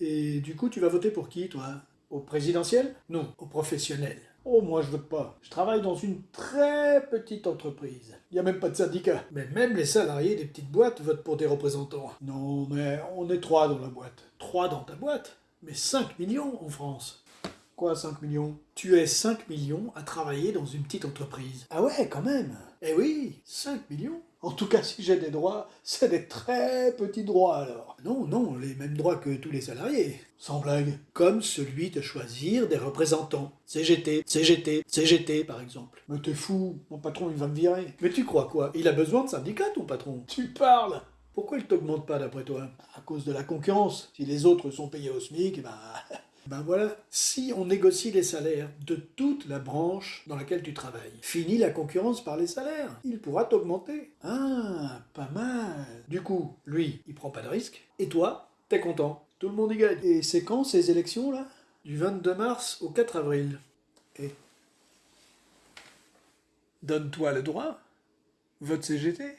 Et du coup, tu vas voter pour qui, toi? Au présidentiel? Non, au professionnel. Oh, moi je vote pas. Je travaille dans une très petite entreprise. Il n'y a même pas de syndicat. Mais même les salariés des petites boîtes votent pour des représentants. Non, mais on est trois dans la boîte. Trois dans ta boîte Mais 5 millions en France. Quoi 5 millions? Tu es 5 millions à travailler dans une petite entreprise. Ah ouais, quand même Eh oui, 5 millions en tout cas, si j'ai des droits, c'est des très petits droits alors. Non, non, les mêmes droits que tous les salariés. Sans blague. Comme celui de choisir des représentants. CGT, CGT, CGT par exemple. Mais t'es fou, mon patron il va me virer. Mais tu crois quoi? Il a besoin de syndicats ton patron Tu parles pourquoi il t'augmente pas d'après toi? À cause de la concurrence. Si les autres sont payés au SMIC, ben Ben voilà, si on négocie les salaires de toute la branche dans laquelle tu travailles, fini la concurrence par les salaires, il pourra t'augmenter. Ah, pas mal. Du coup, lui, il prend pas de risque, et toi, t'es content. Tout le monde y gagne. Et c'est quand ces élections là Du 22 mars au 4 avril. Et donne-toi le droit. Vote CGT.